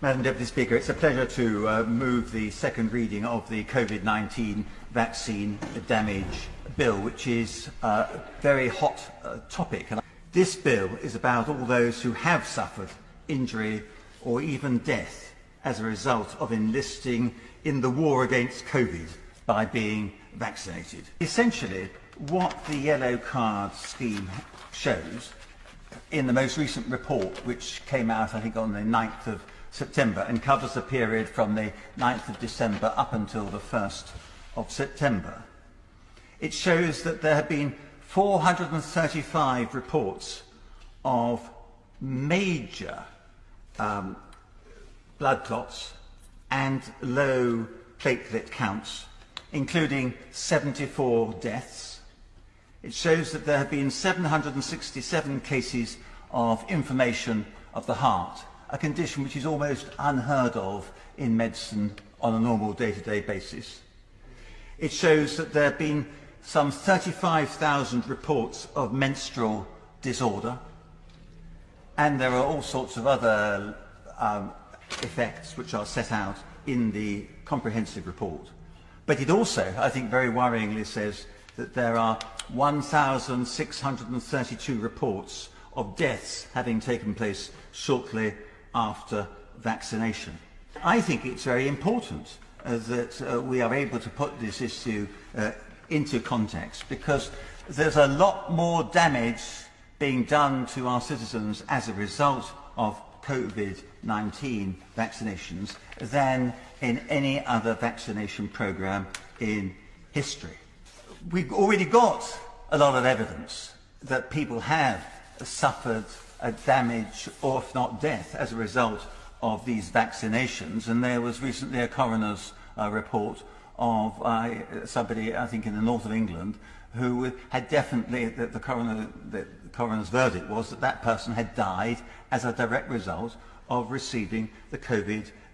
Madam Deputy Speaker, it's a pleasure to uh, move the second reading of the COVID-19 Vaccine Damage Bill, which is a uh, very hot uh, topic. This bill is about all those who have suffered injury or even death as a result of enlisting in the war against COVID by being vaccinated. Essentially, what the yellow card scheme shows in the most recent report, which came out, I think, on the 9th of September and covers the period from the 9th of December up until the 1st of September, it shows that there have been 435 reports of major um, blood clots and low platelet counts, including 74 deaths. It shows that there have been 767 cases of inflammation of the heart, a condition which is almost unheard of in medicine on a normal day-to-day -day basis. It shows that there have been some 35,000 reports of menstrual disorder, and there are all sorts of other um, effects which are set out in the comprehensive report. But it also, I think very worryingly, says that there are 1,632 reports of deaths having taken place shortly after vaccination. I think it's very important uh, that uh, we are able to put this issue uh, into context because there's a lot more damage being done to our citizens as a result of COVID-19 vaccinations than in any other vaccination program in history. We've already got a lot of evidence that people have suffered a damage or if not death as a result of these vaccinations and there was recently a coroner's uh, report of uh, somebody, I think, in the north of England who had definitely, the, the, coroner, the coroner's verdict was that that person had died as a direct result of receiving the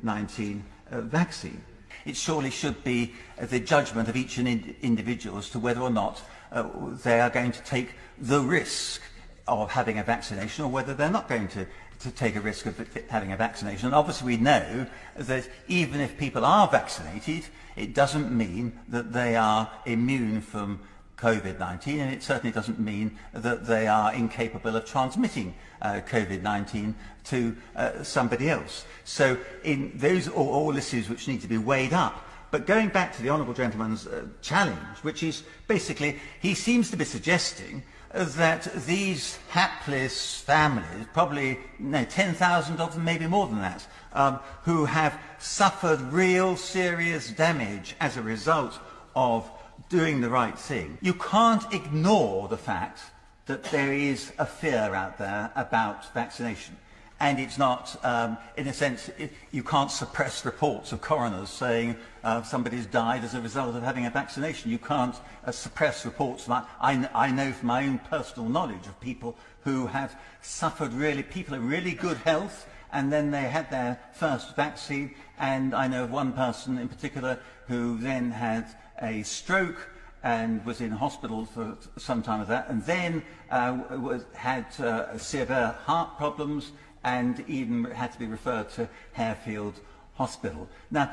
COVID-19 uh, vaccine. It surely should be the judgment of each individual as to whether or not uh, they are going to take the risk of having a vaccination or whether they're not going to, to take a risk of having a vaccination. And obviously we know that even if people are vaccinated, it doesn't mean that they are immune from COVID-19 and it certainly doesn't mean that they are incapable of transmitting uh, COVID-19 to uh, somebody else. So in those are all issues which need to be weighed up. But going back to the Honourable Gentleman's uh, challenge, which is basically he seems to be suggesting that these hapless families, probably no, 10,000 of them, maybe more than that, um, who have suffered real serious damage as a result of doing the right thing. You can't ignore the fact that there is a fear out there about vaccination and it's not, um, in a sense, it, you can't suppress reports of coroners saying uh, somebody's died as a result of having a vaccination. You can't uh, suppress reports. That I, I know from my own personal knowledge of people who have suffered really, people in really good health, and then they had their first vaccine, and I know of one person in particular who then had a stroke and was in hospital for some time of that, and then uh, was, had uh, severe heart problems and even had to be referred to Harefield Hospital. Now,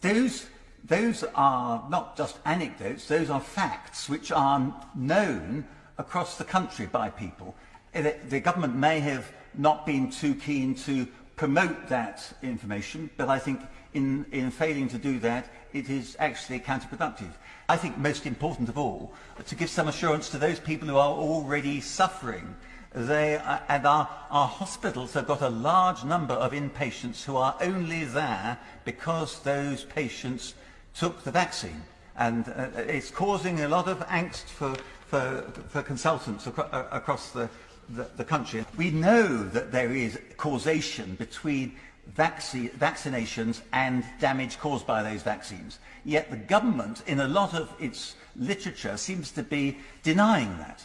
those, those are not just anecdotes, those are facts which are known across the country by people. Eh, the government may have not been too keen to promote that information, but I think in, in failing to do that, it is actually counterproductive. I think most important of all, to give some assurance to those people who are already suffering They are, and our, our hospitals have got a large number of inpatients who are only there because those patients took the vaccine. And uh, uh it's causing a lot of angst for, for, for consultants acro uh, across the, the, the country. We know that there is causation between vaccine, vaccinations and damage caused by those vaccines. Yet the government, in a lot of its literature, seems to be denying that.